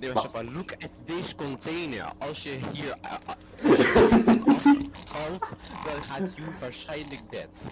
Nee, maar look at this container. Als je hier uh, dan gaat u waarschijnlijk dead.